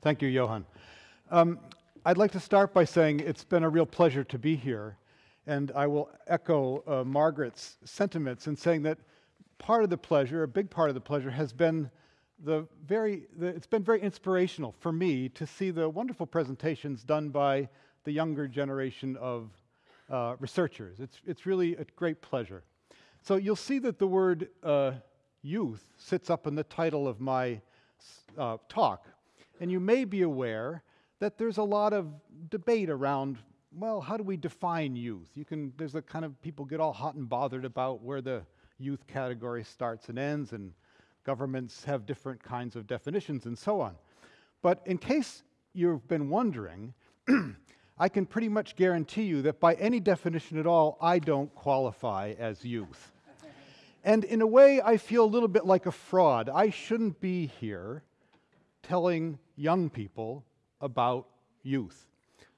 Thank you, Johan. Um, I'd like to start by saying it's been a real pleasure to be here, and I will echo uh, Margaret's sentiments in saying that part of the pleasure, a big part of the pleasure, has been the very, the, it's been very inspirational for me to see the wonderful presentations done by the younger generation of uh, researchers. It's, it's really a great pleasure. So you'll see that the word uh, youth sits up in the title of my uh, talk. And you may be aware that there's a lot of debate around, well, how do we define youth? You can, there's a kind of people get all hot and bothered about where the youth category starts and ends, and governments have different kinds of definitions and so on. But in case you've been wondering, I can pretty much guarantee you that by any definition at all, I don't qualify as youth. And in a way, I feel a little bit like a fraud. I shouldn't be here telling young people about youth.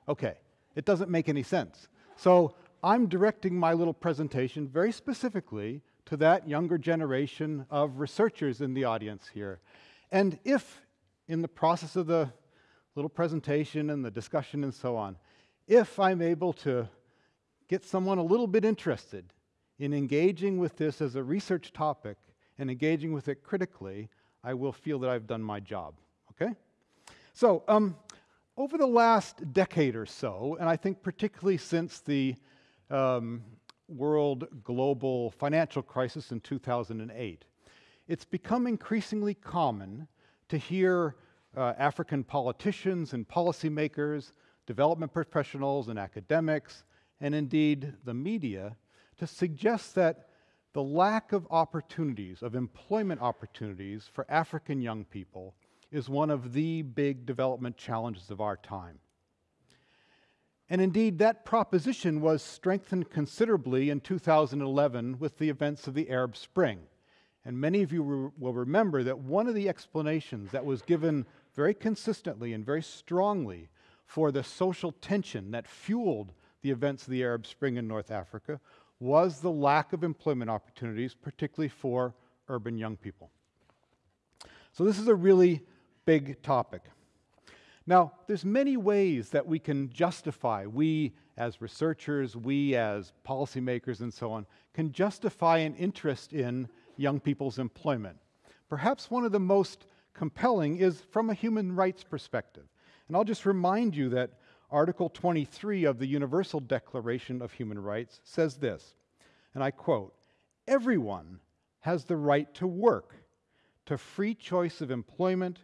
Okay, it doesn't make any sense. So I'm directing my little presentation very specifically to that younger generation of researchers in the audience here. And if, in the process of the little presentation and the discussion and so on, if I'm able to get someone a little bit interested in engaging with this as a research topic and engaging with it critically, I will feel that I've done my job. Okay? So, um, over the last decade or so, and I think particularly since the um, world global financial crisis in 2008, it's become increasingly common to hear uh, African politicians and policymakers development professionals and academics, and indeed the media, to suggest that the lack of opportunities, of employment opportunities for African young people is one of the big development challenges of our time. And indeed, that proposition was strengthened considerably in 2011 with the events of the Arab Spring. And many of you re will remember that one of the explanations that was given very consistently and very strongly for the social tension that fueled the events of the Arab Spring in North Africa was the lack of employment opportunities, particularly for urban young people. So this is a really big topic. Now, there's many ways that we can justify, we as researchers, we as policymakers and so on, can justify an interest in young people's employment. Perhaps one of the most compelling is from a human rights perspective. And I'll just remind you that Article 23 of the Universal Declaration of Human Rights says this, and I quote Everyone has the right to work, to free choice of employment,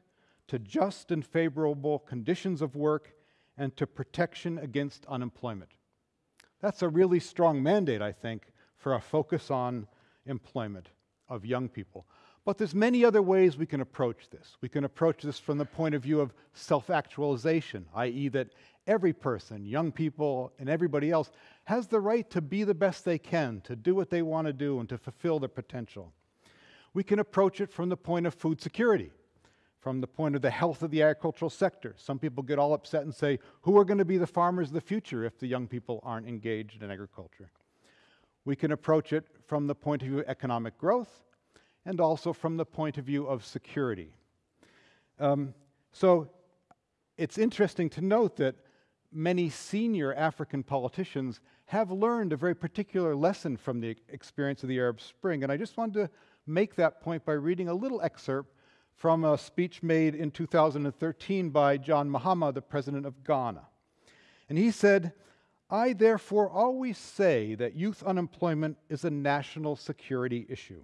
to just and favorable conditions of work, and to protection against unemployment. That's a really strong mandate, I think, for a focus on employment of young people. But there's many other ways we can approach this. We can approach this from the point of view of self-actualization, i.e. that every person, young people and everybody else, has the right to be the best they can, to do what they want to do and to fulfill their potential. We can approach it from the point of food security, from the point of the health of the agricultural sector. Some people get all upset and say, who are going to be the farmers of the future if the young people aren't engaged in agriculture? We can approach it from the point of view of economic growth, and also from the point of view of security. Um, so it's interesting to note that many senior African politicians have learned a very particular lesson from the experience of the Arab Spring. And I just wanted to make that point by reading a little excerpt from a speech made in 2013 by John Mahama, the president of Ghana. And he said, I therefore always say that youth unemployment is a national security issue.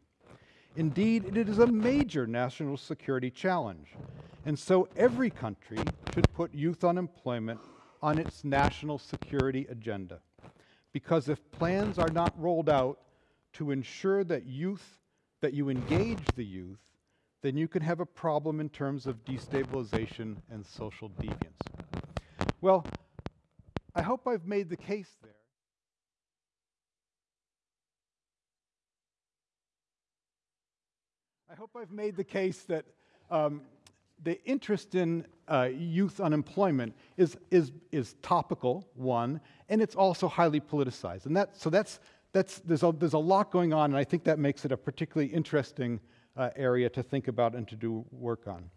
Indeed, it is a major national security challenge. And so every country should put youth unemployment on its national security agenda. Because if plans are not rolled out to ensure that youth, that you engage the youth, then you can have a problem in terms of destabilization and social deviance. Well, I hope I've made the case there. I hope I've made the case that um, the interest in uh, youth unemployment is, is, is topical, one, and it's also highly politicized. And that, so that's, that's, there's, a, there's a lot going on, and I think that makes it a particularly interesting uh, area to think about and to do work on.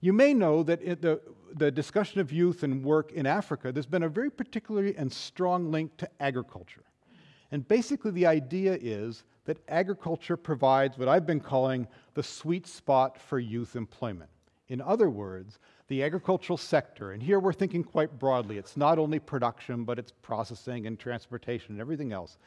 You may know that the, the discussion of youth and work in Africa, there's been a very particular and strong link to agriculture. And basically, the idea is that agriculture provides what I've been calling the sweet spot for youth employment. In other words, the agricultural sector, and here we're thinking quite broadly, it's not only production, but it's processing and transportation and everything else.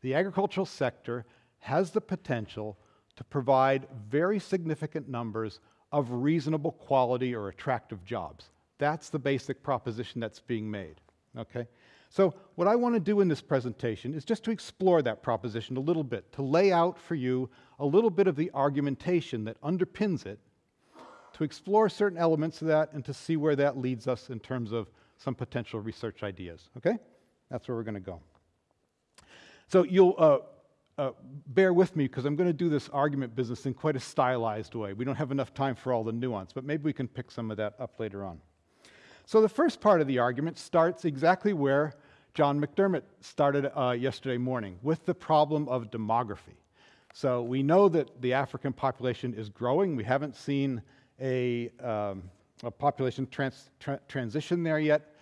The agricultural sector has the potential to provide very significant numbers of reasonable quality or attractive jobs. That's the basic proposition that's being made. Okay? So, what I want to do in this presentation is just to explore that proposition a little bit, to lay out for you a little bit of the argumentation that underpins it, to explore certain elements of that, and to see where that leads us in terms of some potential research ideas. Okay? That's where we're going to go. So, you'll uh, uh, bear with me because I'm going to do this argument business in quite a stylized way. We don't have enough time for all the nuance, but maybe we can pick some of that up later on. So, the first part of the argument starts exactly where John McDermott started uh, yesterday morning with the problem of demography. So, we know that the African population is growing. We haven't seen a, um, a population trans tra transition there yet,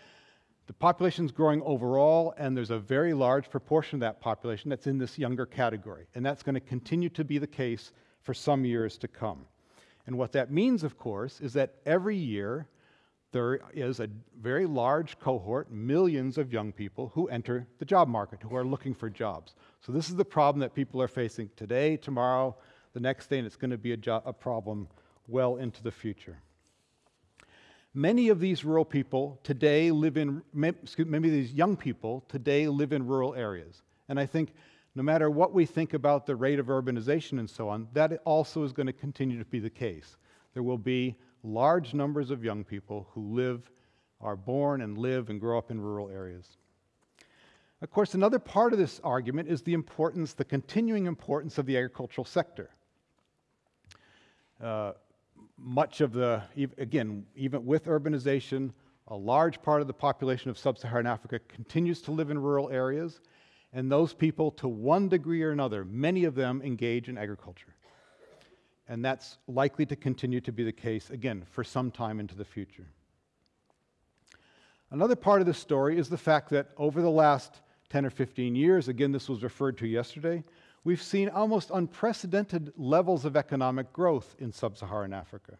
the population is growing overall, and there's a very large proportion of that population that's in this younger category. And that's going to continue to be the case for some years to come. And what that means, of course, is that every year there is a very large cohort, millions of young people who enter the job market, who are looking for jobs. So this is the problem that people are facing today, tomorrow, the next day, and it's going to be a, a problem well into the future. Many of these rural people today live in, many of these young people today live in rural areas. And I think no matter what we think about the rate of urbanization and so on, that also is going to continue to be the case. There will be large numbers of young people who live, are born and live and grow up in rural areas. Of course, another part of this argument is the importance, the continuing importance of the agricultural sector. Uh, much of the, again, even with urbanization, a large part of the population of sub Saharan Africa continues to live in rural areas, and those people, to one degree or another, many of them engage in agriculture. And that's likely to continue to be the case, again, for some time into the future. Another part of the story is the fact that over the last 10 or 15 years, again, this was referred to yesterday, we've seen almost unprecedented levels of economic growth in sub Saharan Africa.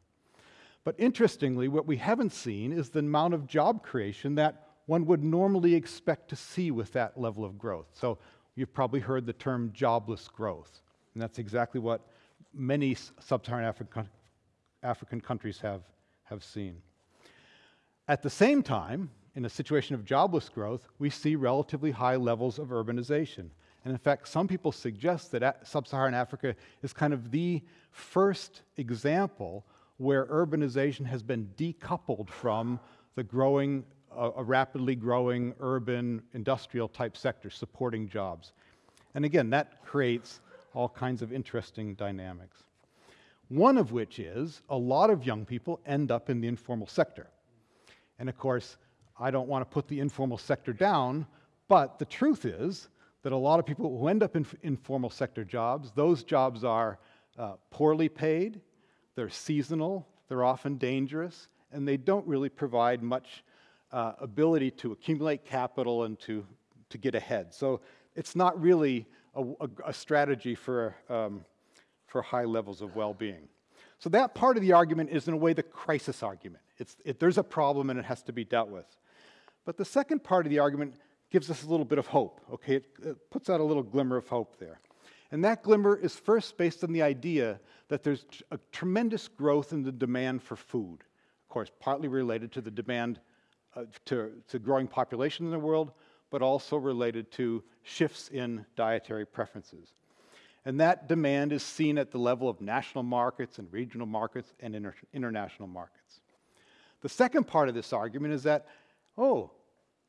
But interestingly, what we haven't seen is the amount of job creation that one would normally expect to see with that level of growth. So you've probably heard the term jobless growth, and that's exactly what many sub Saharan African, African countries have, have seen. At the same time, in a situation of jobless growth, we see relatively high levels of urbanization. And in fact, some people suggest that sub Saharan Africa is kind of the first example where urbanization has been decoupled from the growing, uh, a rapidly growing urban industrial type sector supporting jobs. And again, that creates all kinds of interesting dynamics. One of which is a lot of young people end up in the informal sector. And of course, I don't want to put the informal sector down, but the truth is that a lot of people who end up in informal sector jobs, those jobs are uh, poorly paid, they're seasonal, they're often dangerous, and they don't really provide much uh, ability to accumulate capital and to, to get ahead. So it's not really a, a, a strategy for, um, for high levels of well being. So that part of the argument is, in a way, the crisis argument. It's, it, there's a problem and it has to be dealt with. But the second part of the argument gives us a little bit of hope, okay? It, it puts out a little glimmer of hope there. And that glimmer is first based on the idea that there's a tremendous growth in the demand for food. Of course, partly related to the demand uh, to, to growing population in the world, but also related to shifts in dietary preferences. And that demand is seen at the level of national markets and regional markets and inter international markets. The second part of this argument is that, oh,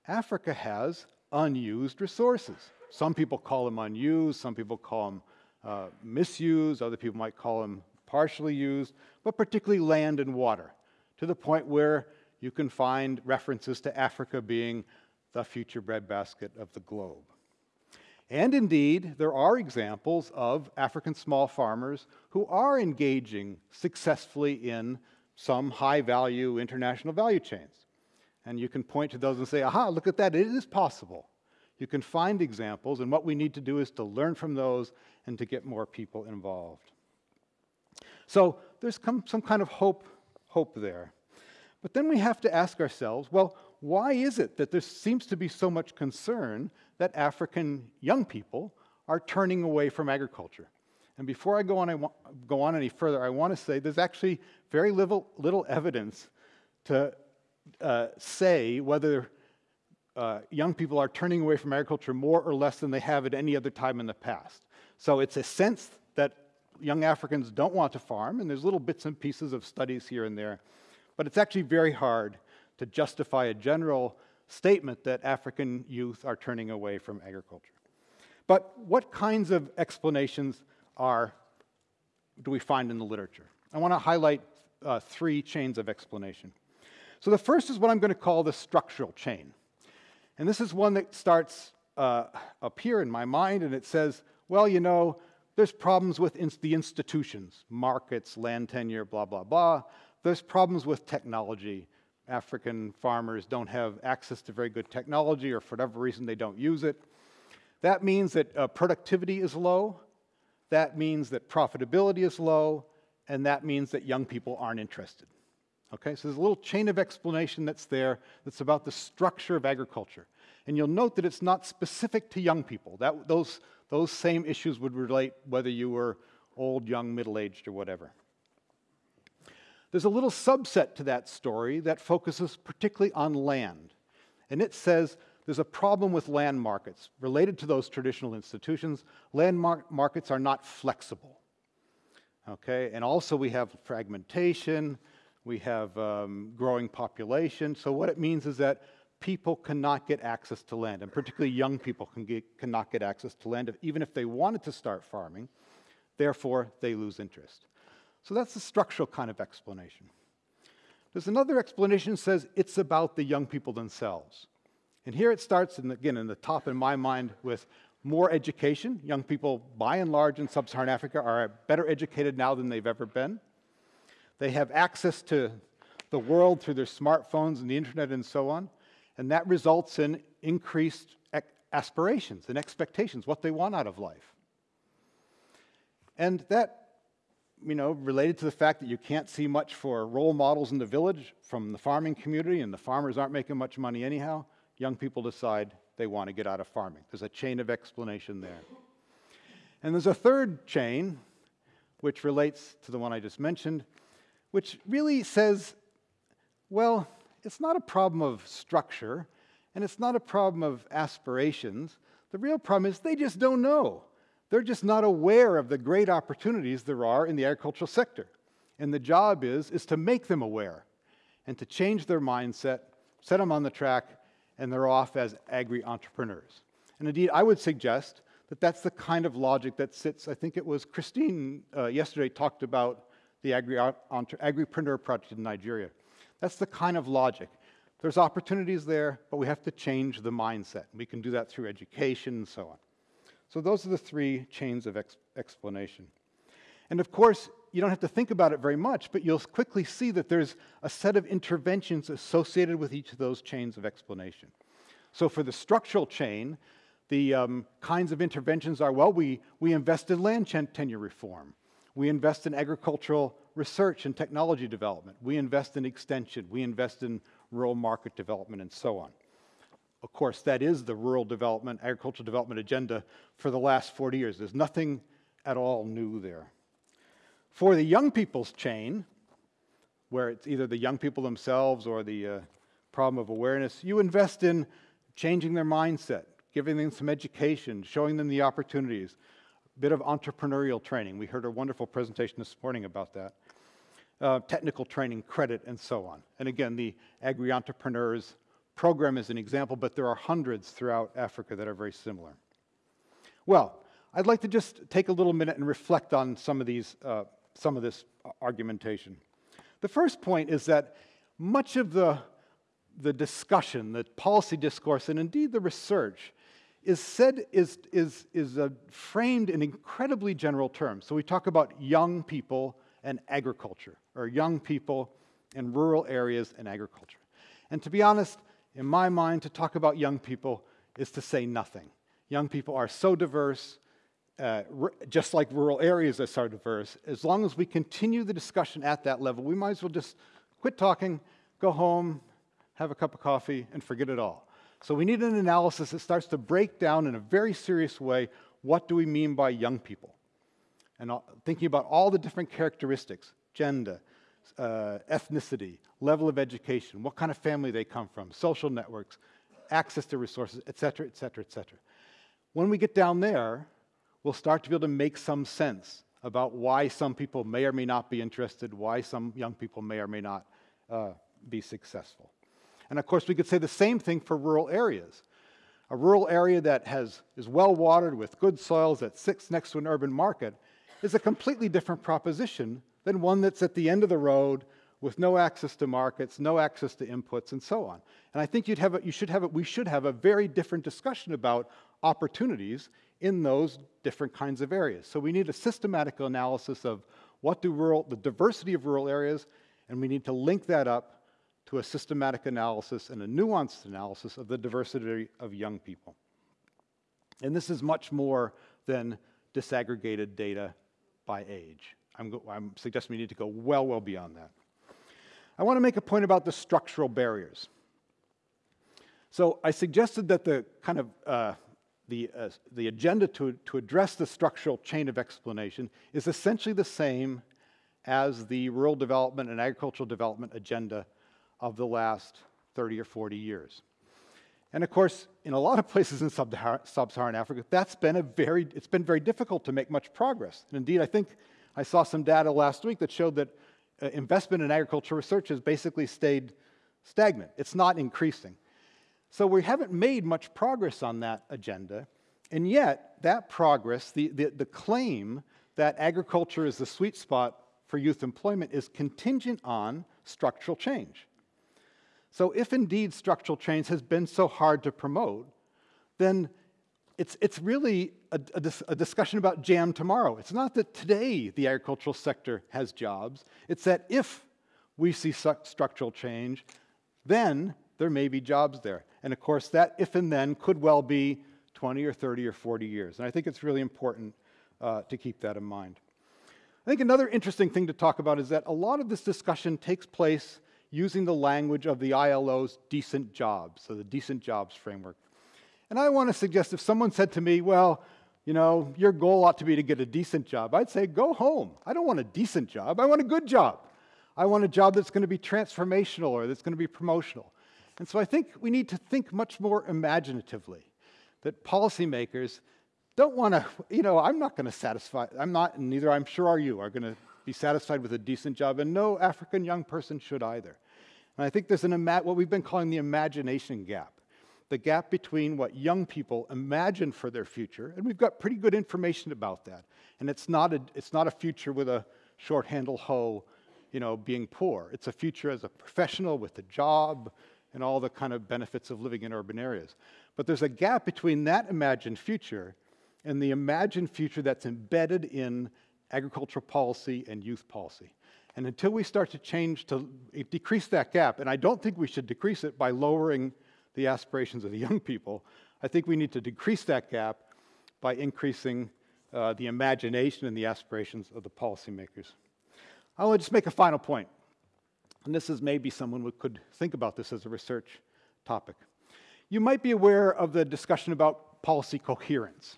Africa has unused resources. Some people call them unused, some people call them uh, misused, other people might call them partially used, but particularly land and water, to the point where you can find references to Africa being the future breadbasket of the globe. And indeed, there are examples of African small farmers who are engaging successfully in some high value international value chains. And you can point to those and say, aha, look at that, it is possible. You can find examples, and what we need to do is to learn from those and to get more people involved. So there's some kind of hope, hope there. But then we have to ask ourselves well, why is it that there seems to be so much concern that African young people are turning away from agriculture? And before I go on, I want, go on any further, I want to say there's actually very little, little evidence to uh, say whether uh, young people are turning away from agriculture more or less than they have at any other time in the past. So it's a sense that young Africans don't want to farm, and there's little bits and pieces of studies here and there. But it's actually very hard to justify a general statement that African youth are turning away from agriculture. But what kinds of explanations are, do we find in the literature? I want to highlight uh, three chains of explanation. So the first is what I'm going to call the structural chain. And this is one that starts uh, up here in my mind, and it says, well, you know, there's problems with in the institutions, markets, land tenure, blah, blah, blah. There's problems with technology. African farmers don't have access to very good technology, or for whatever reason, they don't use it. That means that uh, productivity is low. That means that profitability is low. And that means that young people aren't interested. Okay, so there's a little chain of explanation that's there that's about the structure of agriculture. And you'll note that it's not specific to young people. That, those, those same issues would relate whether you were old, young, middle aged, or whatever. There's a little subset to that story that focuses particularly on land. And it says there's a problem with land markets related to those traditional institutions. Land mar- markets are not flexible. Okay, and also we have fragmentation we have um, growing population. So what it means is that people cannot get access to land, and particularly young people can get, cannot get access to land, even if they wanted to start farming. Therefore, they lose interest. So that's the structural kind of explanation. There's another explanation that says it's about the young people themselves. And here it starts, in, again, in the top in my mind, with more education. Young people, by and large, in sub Saharan Africa are better educated now than they've ever been. They have access to the world through their smartphones and the internet and so on. And that results in increased aspirations and expectations, what they want out of life. And that, you know, related to the fact that you can't see much for role models in the village from the farming community, and the farmers aren't making much money anyhow, young people decide they want to get out of farming. There's a chain of explanation there. And there's a third chain, which relates to the one I just mentioned, which really says, well, it's not a problem of structure and it's not a problem of aspirations. The real problem is they just don't know. They're just not aware of the great opportunities there are in the agricultural sector. And the job is, is to make them aware and to change their mindset, set them on the track, and they're off as agri entrepreneurs. And indeed, I would suggest that that's the kind of logic that sits, I think it was Christine uh, yesterday talked about the agri- agripreneur project in Nigeria. That's the kind of logic. There's opportunities there, but we have to change the mindset. We can do that through education and so on. So, those are the three chains of ex- explanation. And of course, you don't have to think about it very much, but you'll quickly see that there's a set of interventions associated with each of those chains of explanation. So, for the structural chain, the um, kinds of interventions are well, we, we invest in land tenure reform. We invest in agricultural research and technology development. We invest in extension. We invest in rural market development and so on. Of course, that is the rural development, agricultural development agenda for the last 40 years. There's nothing at all new there. For the young people's chain, where it's either the young people themselves or the uh, problem of awareness, you invest in changing their mindset, giving them some education, showing them the opportunities, bit of entrepreneurial training. We heard a wonderful presentation this morning about that. Uh, technical training, credit, and so on. And again, the Agri Entrepreneurs program is an example, but there are hundreds throughout Africa that are very similar. Well, I'd like to just take a little minute and reflect on some of these, uh, some of this argumentation. The first point is that much of the, the discussion, the policy discourse, and indeed the research is said is, is, is framed in incredibly general terms. So we talk about young people and agriculture, or young people in rural areas and agriculture. And to be honest, in my mind, to talk about young people is to say nothing. Young people are so diverse, uh, just like rural areas are so diverse. As long as we continue the discussion at that level, we might as well just quit talking, go home, have a cup of coffee, and forget it all. So we need an analysis that starts to break down in a very serious way what do we mean by young people? And thinking about all the different characteristics, gender, uh, ethnicity, level of education, what kind of family they come from, social networks, access to resources, et cetera, et cetera, et cetera. When we get down there, we'll start to be able to make some sense about why some people may or may not be interested, why some young people may or may not uh, be successful. And of course, we could say the same thing for rural areas. A rural area that has, is well watered with good soils that sits next to an urban market is a completely different proposition than one that's at the end of the road with no access to markets, no access to inputs, and so on. And I think you'd have a, you should have a, we should have a very different discussion about opportunities in those different kinds of areas. So we need a systematic analysis of what do rural, the diversity of rural areas, and we need to link that up to a systematic analysis and a nuanced analysis of the diversity of young people. And this is much more than disaggregated data by age. I'm, I'm suggesting we need to go well, well beyond that. I want to make a point about the structural barriers. So I suggested that the kind of uh, the, uh, the agenda to, to address the structural chain of explanation is essentially the same as the rural development and agricultural development agenda of the last 30 or 40 years. And of course, in a lot of places in sub-Saharan Africa, that's been a very, it's been very difficult to make much progress. And indeed, I think I saw some data last week that showed that uh, investment in agricultural research has basically stayed stagnant. It's not increasing. So we haven't made much progress on that agenda. And yet, that progress, the, the, the claim that agriculture is the sweet spot for youth employment, is contingent on structural change. So, if indeed structural change has been so hard to promote, then it's, it's really a, a, a, discussion about jam tomorrow. It's not that today the agricultural sector has jobs, it's that if we see structural change, then there may be jobs there. And of course, that if and then could well be 20 or 30 or 40 years. And I think it's really important uh, to keep that in mind. I think another interesting thing to talk about is that a lot of this discussion takes place using the language of the ILO's decent jobs, so the decent jobs framework. And I want to suggest if someone said to me, well, you know, your goal ought to be to get a decent job, I'd say, go home. I don't want a decent job, I want a good job. I want a job that's going to be transformational or that's going to be promotional. And so I think we need to think much more imaginatively that policymakers don't want to, you know, I'm not going to satisfy, I'm not, and neither I'm sure are you, are going to be satisfied with a decent job, and no African young person should either. And I think there's an what we've been calling the imagination gap, the gap between what young people imagine for their future, and we've got pretty good information about that. And it's not a, it's not a future with a short handle hoe, you know, being poor. It's a future as a professional with a job and all the kind of benefits of living in urban areas. But there's a gap between that imagined future and the imagined future that's embedded in agricultural policy and youth policy. And until we start to change to decrease that gap, and I don't think we should decrease it by lowering the aspirations of the young people, I think we need to decrease that gap by increasing uh, the imagination and the aspirations of the policymakers. I want to just make a final point, and this is maybe someone who could think about this as a research topic. You might be aware of the discussion about policy coherence.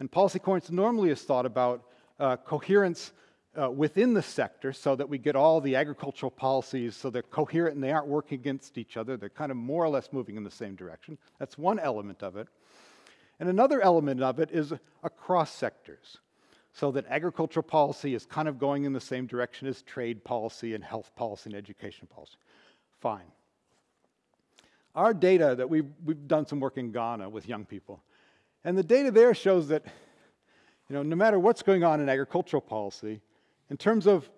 And policy coherence normally is thought about uh, coherence uh, within the sector so that we get all the agricultural policies so they're coherent and they aren't working against each other. They're kind of more or less moving in the same direction. That's one element of it. And another element of it is across sectors so that agricultural policy is kind of going in the same direction as trade policy and health policy and education policy. Fine. Our data that we've, we've done some work in Ghana with young people, and the data there shows that you know, no matter what's going on in agricultural policy, in terms of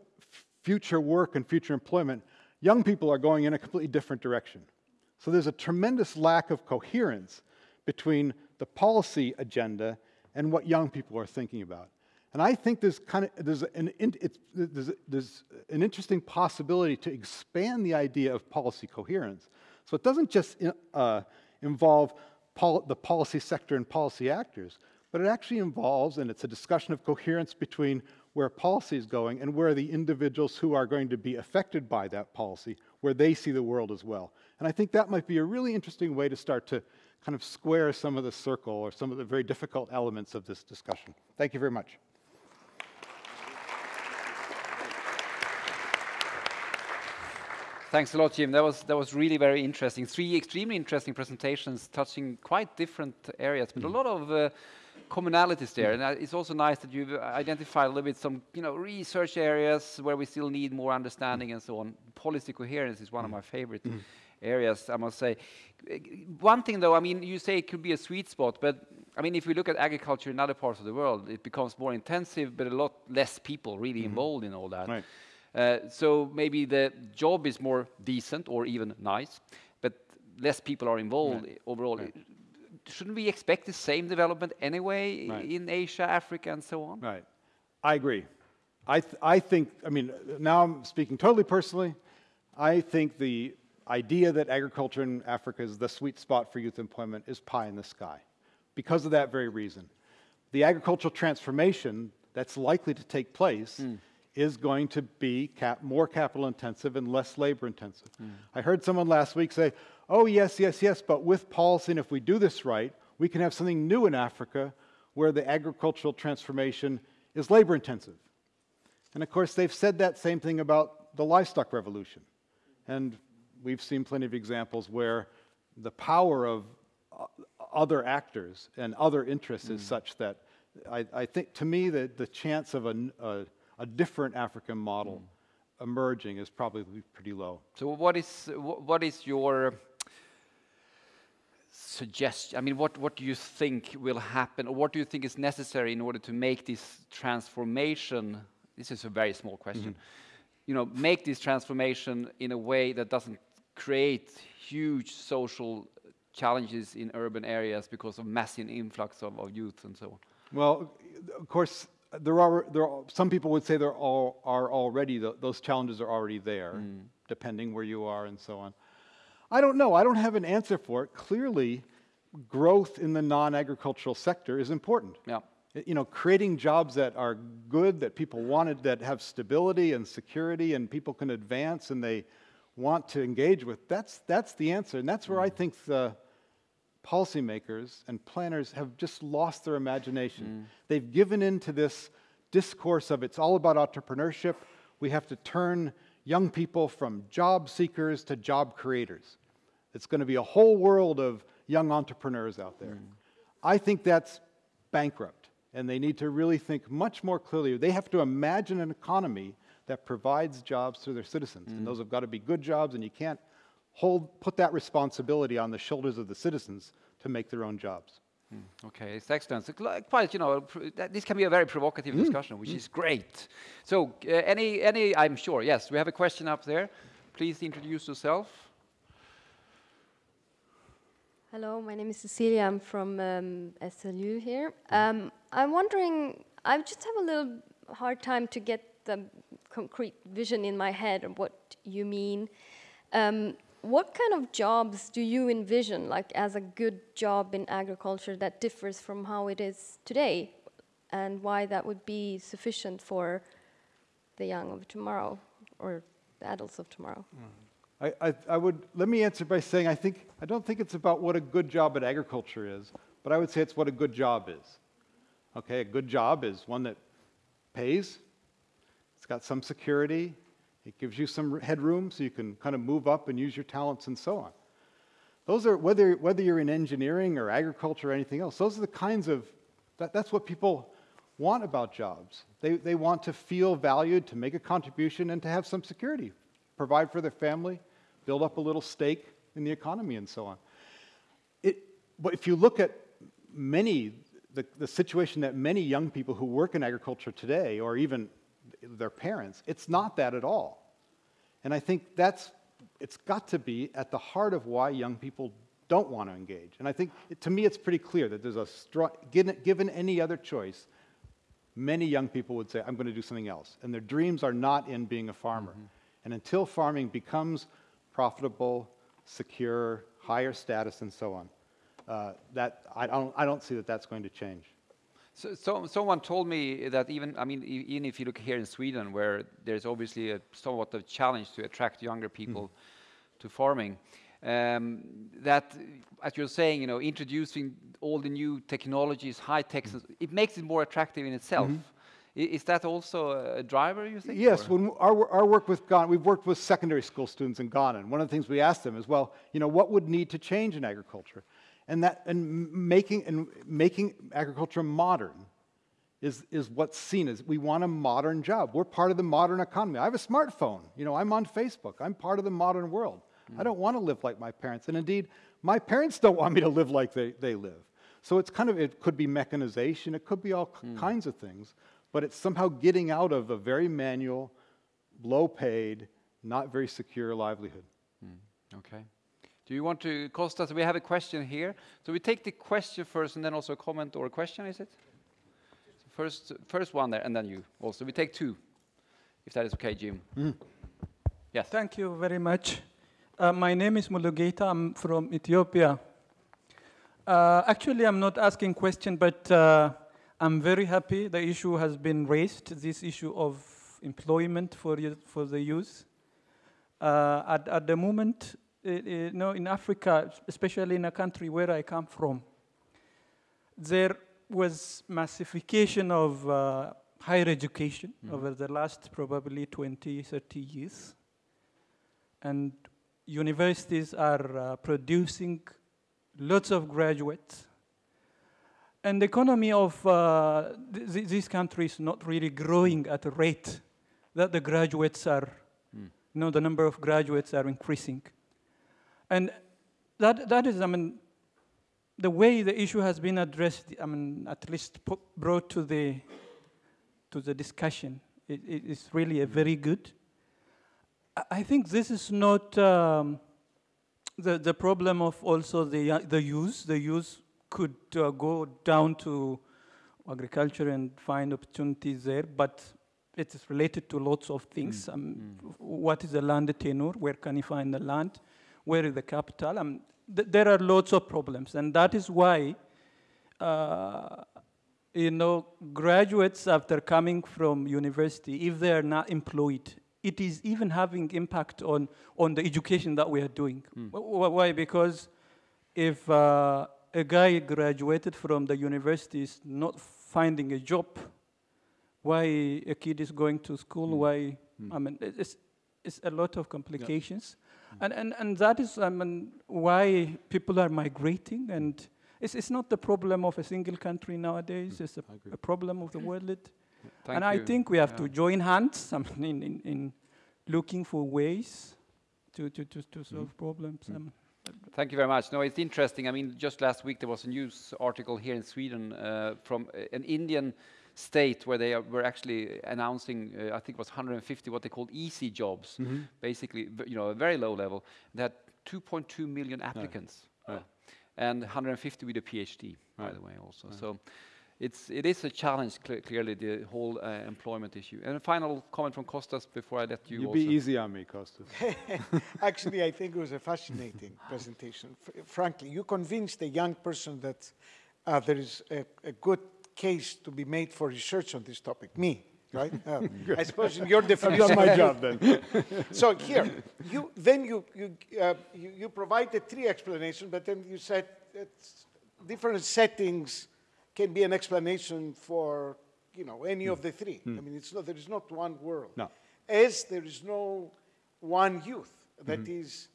future work and future employment, young people are going in a completely different direction. So there's a tremendous lack of coherence between the policy agenda and what young people are thinking about. And I think there's kind of there's an there's, there's an interesting possibility to expand the idea of policy coherence. So it doesn't just uh, involve pol the policy sector and policy actors, but it actually involves, and it's a discussion of coherence between where policy is going and where the individuals who are going to be affected by that policy, where they see the world as well. And I think that might be a really interesting way to start to kind of square some of the circle or some of the very difficult elements of this discussion. Thank you very much. Thanks a lot, Jim. That was that was really very interesting. Three extremely interesting presentations touching quite different areas, but mm. a lot of uh, commonalities there. And uh, it's also nice that you've identified a little bit some you know research areas where we still need more understanding and so on. Policy coherence is one of mm. my favorite. Mm areas, I must say. One thing though, I mean, you say it could be a sweet spot, but I mean, if we look at agriculture in other parts of the world, it becomes more intensive, but a lot less people really mm -hmm. involved in all that. Right. Uh, so maybe the job is more decent or even nice, but less people are involved right. overall. Right. Shouldn't we expect the same development anyway in Asia, Africa, and so on? Right. I agree. I, th I think, I mean, now I'm speaking totally personally. I think the idea that agriculture in Africa is the sweet spot for youth employment is pie in the sky because of that very reason. The agricultural transformation that's likely to take place mm. is going to be cap more capital intensive and less labor intensive. Mm. I heard someone last week say, oh, yes, yes, yes, but with policy, and if we do this right, we can have something new in Africa where the agricultural transformation is labor intensive. And of course, they've said that same thing about the livestock revolution. And we've seen plenty of examples where the power of other actors and other interests mm. is such that I, I, think, to me, the, the chance of a, a, a different African model mm. emerging is probably pretty low. So, what is, what is your suggestion? I mean, what, what do you think will happen, or what do you think is necessary in order to make this transformation? This is a very small question. Mm -hmm. You know, make this transformation in a way that doesn't create huge social challenges in urban areas because of massive influx of, of youth and so on? Well, of course, there are, there are some people would say there are, are already, the, those challenges are already there, mm. depending where you are and so on. I don't know. I don't have an answer for it. Clearly, growth in the non-agricultural sector is important. Yeah. You know, creating jobs that are good, that people wanted, that have stability and security, and people can advance and they want to engage with, that's, that's the answer. And that's where I mm. think the policymakers and planners have just lost their imagination. Mm. They've given in to this discourse of it's all about entrepreneurship. We have to turn young people from job seekers to job creators. It's going to be a whole world of young entrepreneurs out there. Mm. I think that's bankrupt, and they need to really think much more clearly. They have to imagine an economy that provides jobs to their citizens. Mm. And those have got to be good jobs, and you can't hold, put that responsibility on the shoulders of the citizens to make their own jobs. Mm. Okay, it's excellent. So, quite, you know, this can be a very provocative mm. discussion, which mm. is great. So, uh, any, any, I'm sure, yes, we have a question up there. Please introduce yourself. Hello, my name is Cecilia. I'm from um, SLU here. Um, I'm wondering, I just have a little hard time to get the concrete vision in my head of what you mean. Um, what kind of jobs do you envision, like as a good job in agriculture that differs from how it is today, and why that would be sufficient for the young of tomorrow or the adults of tomorrow? I, I, I would let me answer by saying I think I don't think it's about what a good job at agriculture is, but I would say it's what a good job is. Okay, a good job is one that pays, it's got some security. It gives you some headroom so you can kind of move up and use your talents and so on. Those are, whether, whether you're in engineering or agriculture or anything else, those are the kinds of, that, that's what people want about jobs. They, they want to feel valued, to make a contribution, and to have some security, provide for their family, build up a little stake in the economy, and so on. It, but if you look at many, the, the situation that many young people who work in agriculture today, or even their parents. It's not that at all. And I think that's, it's got to be at the heart of why young people don't want to engage. And I think, to me, it's pretty clear that there's a strong, given, given any other choice, many young people would say, I'm going to do something else. And their dreams are not in being a farmer. Mm-hmm. And until farming becomes profitable, secure, higher status, and so on, uh, that I don't, I don't see that that's going to change. So, so someone told me that even, I mean, even if you look here in Sweden, where there's obviously a somewhat of challenge to attract younger people to farming, um, that, as you're saying, you know, introducing all the new technologies, high tech, it makes it more attractive in itself. I- Is that also a driver, you think? Yes, or- when our, our work with Ghana, we've worked with secondary school students in Ghana, and one of the things we asked them is, well, you know, what would need to change in agriculture? And that, and making, and making agriculture modern is, is what's seen as, we want a modern job. We're part of the modern economy. I have a smartphone, you know, I'm on Facebook, I'm part of the modern world. Hmm. I don't want to live like my parents, and indeed, my parents don't want me to live like they, they live. So it's kind of, it could be mechanization, it could be all k- hmm. kinds of things, but it's somehow getting out of a very manual, low paid, not very secure livelihood. Okay. Do you want to, Kostas, we have a question here. So we take the question first and then also a comment or a question, is it? So first, first one there, and then you also. We take two, if that is okay, Jim. Yes. Thank you very much. Uh, my name is Mulugeta. I'm from Ethiopia. Uh, actually, I'm not asking question, but uh, I'm very happy the issue has been raised. This issue of employment for for the youth. Uh, at, at the moment, i- you know, in Africa, especially in a country where I come from, there was massification of uh, higher education over the last probably 20, 30 years. And universities are uh, producing lots of graduates. And the economy of uh, th- th- these countries not really growing at a rate that the graduates are, you know, the number of graduates are increasing. And that, that is, I mean, the way the issue has been addressed, I mean, at least brought to the, to the discussion, it, it is really a very good. I- think this is not um, the, the problem of also the, yo- the youth. The youth could uh, go down to agriculture and find opportunities there, but it is related to lots of things. Um, f- What is the land tenure? Where can you find the land? Where is the capital? Um, th- there are lots of problems, and that is why uh, you know, graduates after coming from university, if they are not employed, it is even having impact on, on the education that we are doing. Wh- Why? Because if uh, a guy graduated from the university is not finding a job, why a kid is going to school, why, I mean, it's, it's a lot of complications. And, and, and that is I mean, why people are migrating. And it's, it's not the problem of a single country nowadays, it's a, I a problem of the world. And I think we have Yeah. to join hands I mean, in, in, in looking for ways to, to, to, to solve problems. Um, Thank you very much. No, it's interesting. I mean, just last week there was a news article here in Sweden uh, from an Indian state where they are, were actually announcing, uh, I think it was 150 what they called easy jobs, basically, you know, a very low level. They had 2.2 million applicants, and 150 with a PhD, by the way, also. So. It's, it is a challenge, cle clearly, the whole uh, employment issue. And a final comment from Costas before I let you You also. be easy on me, Kostas. Actually, I think it was a fascinating presentation. F- frankly, you convinced a young person that uh, there is a, a good case to be made for research on this topic. Me, right? Uh, I suppose in your I've definition. done my job then. so here, you then you you, uh, you you provided three explanations, but then you said that different settings can be an explanation for you know any of hmm. the three. Hmm. I mean, it's not there is not one world. No. As there is no one youth that mm-hmm. is.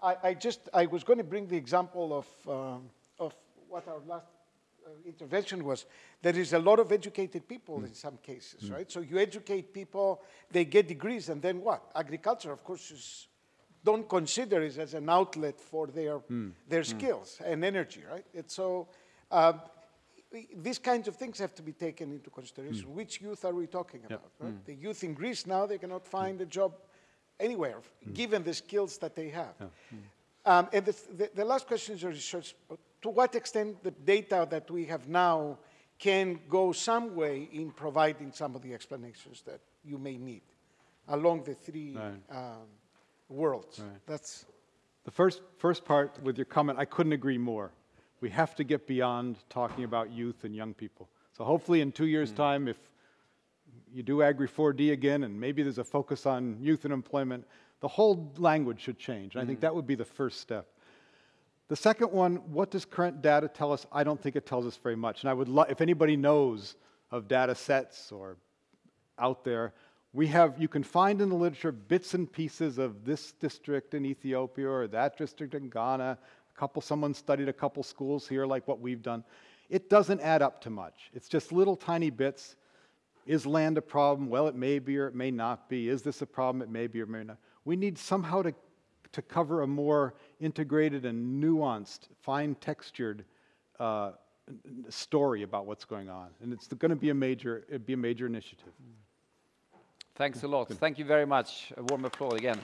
I, I- just I was going to bring the example of um, of what our last uh, intervention was there is a lot of educated people hmm. in some cases, right? So you educate people, they get degrees, and then what? Agriculture, of course, is, don't consider it as an outlet for their, their skills and energy, right? It's so uh, these kinds of things have to be taken into consideration. Which youth are we talking about? Right? The youth in Greece now, they cannot find a job anywhere, given the skills that they have. Um, and the, the, the last question is research. To what extent the data that we have now can go some way in providing some of the explanations that you may need along the three Right. um, worlds. Right. That's The first, first part with your comment, I couldn't agree more. We have to get beyond talking about youth and young people. So hopefully in two years' mm. time, if you do Agri 4D again, and maybe there's a focus on youth and employment, the whole language should change. And I think mm. that would be the first step. The second one, what does current data tell us? I don't think it tells us very much. And I would love, if anybody knows of data sets or out there, we have, you can find in the literature bits and pieces of this district in Ethiopia or that district in Ghana. Couple, someone studied a couple schools here, like what we've done. It doesn't add up to much. It's just little tiny bits. Is land a problem? Well, it may be or it may not be. Is this a problem? It may be or may not. We need somehow to, to cover a more integrated and nuanced, fine textured uh, story about what's going on. And it's going to be a major, it'd be a major initiative. Thanks a lot. Thank you very much. A warm applause again.